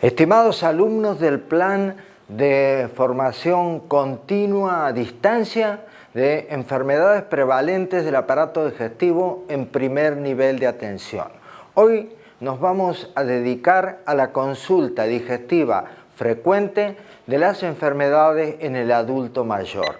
Estimados alumnos del plan de formación continua a distancia de enfermedades prevalentes del aparato digestivo en primer nivel de atención. Hoy nos vamos a dedicar a la consulta digestiva frecuente de las enfermedades en el adulto mayor,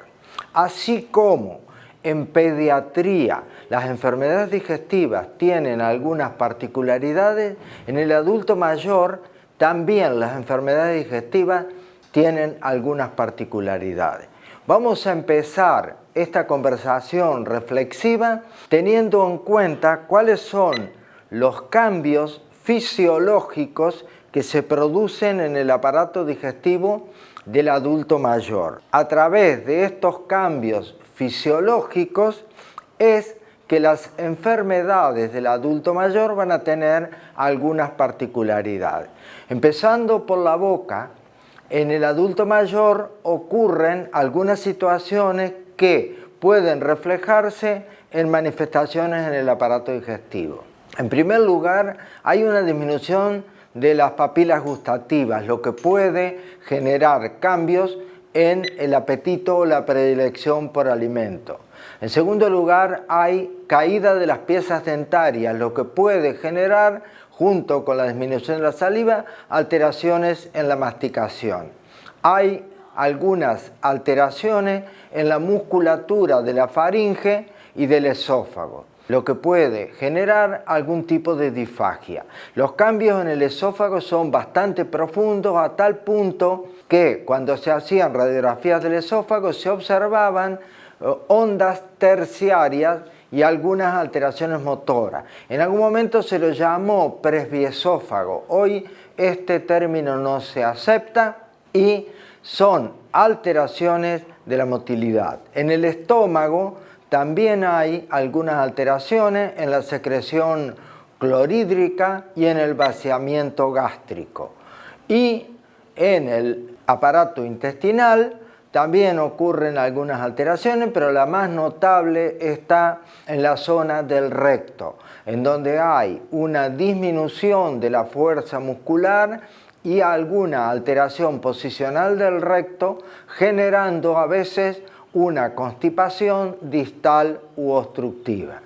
así como en pediatría las enfermedades digestivas tienen algunas particularidades, en el adulto mayor también las enfermedades digestivas tienen algunas particularidades. Vamos a empezar esta conversación reflexiva teniendo en cuenta cuáles son los cambios fisiológicos que se producen en el aparato digestivo del adulto mayor. A través de estos cambios fisiológicos es que las enfermedades del adulto mayor van a tener algunas particularidades. Empezando por la boca, en el adulto mayor ocurren algunas situaciones que pueden reflejarse en manifestaciones en el aparato digestivo. En primer lugar, hay una disminución de las papilas gustativas, lo que puede generar cambios en el apetito o la predilección por alimento. En segundo lugar, hay caída de las piezas dentarias, lo que puede generar, junto con la disminución de la saliva, alteraciones en la masticación. Hay algunas alteraciones en la musculatura de la faringe y del esófago lo que puede generar algún tipo de disfagia. Los cambios en el esófago son bastante profundos a tal punto que cuando se hacían radiografías del esófago se observaban eh, ondas terciarias y algunas alteraciones motoras. En algún momento se lo llamó presbiesófago. Hoy este término no se acepta y son alteraciones de la motilidad. En el estómago también hay algunas alteraciones en la secreción clorhídrica y en el vaciamiento gástrico. Y en el aparato intestinal también ocurren algunas alteraciones, pero la más notable está en la zona del recto, en donde hay una disminución de la fuerza muscular y alguna alteración posicional del recto, generando a veces una constipación distal u obstructiva.